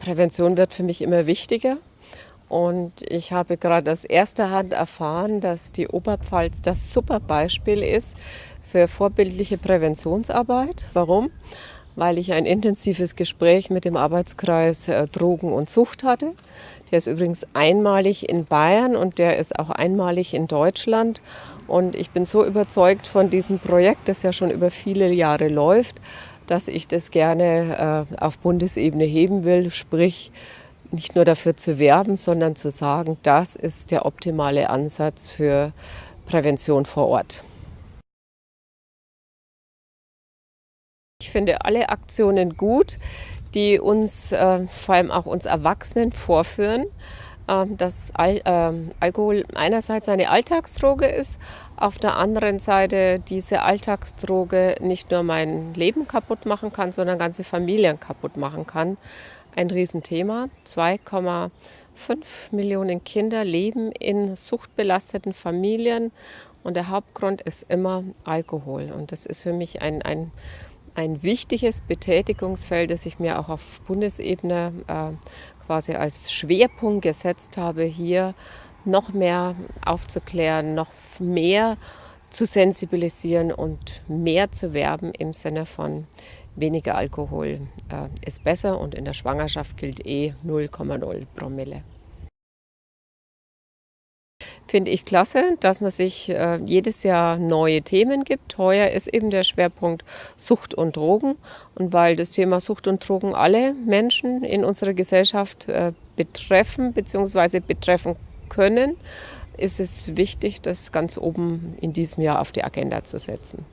Prävention wird für mich immer wichtiger. Und ich habe gerade aus erster Hand erfahren, dass die Oberpfalz das super Beispiel ist für vorbildliche Präventionsarbeit. Warum? Weil ich ein intensives Gespräch mit dem Arbeitskreis äh, Drogen und Sucht hatte. Der ist übrigens einmalig in Bayern und der ist auch einmalig in Deutschland. Und ich bin so überzeugt von diesem Projekt, das ja schon über viele Jahre läuft, dass ich das gerne äh, auf Bundesebene heben will, sprich nicht nur dafür zu werben, sondern zu sagen, das ist der optimale Ansatz für Prävention vor Ort. Ich finde alle Aktionen gut, die uns, äh, vor allem auch uns Erwachsenen, vorführen, dass Al ähm, Alkohol einerseits eine Alltagsdroge ist, auf der anderen Seite diese Alltagsdroge nicht nur mein Leben kaputt machen kann, sondern ganze Familien kaputt machen kann. Ein Riesenthema. 2,5 Millionen Kinder leben in suchtbelasteten Familien und der Hauptgrund ist immer Alkohol. Und das ist für mich ein, ein ein wichtiges Betätigungsfeld, das ich mir auch auf Bundesebene äh, quasi als Schwerpunkt gesetzt habe, hier noch mehr aufzuklären, noch mehr zu sensibilisieren und mehr zu werben im Sinne von weniger Alkohol äh, ist besser und in der Schwangerschaft gilt eh 0,0 Promille. Finde ich klasse, dass man sich äh, jedes Jahr neue Themen gibt. Heuer ist eben der Schwerpunkt Sucht und Drogen. Und weil das Thema Sucht und Drogen alle Menschen in unserer Gesellschaft äh, betreffen bzw. betreffen können, ist es wichtig, das ganz oben in diesem Jahr auf die Agenda zu setzen.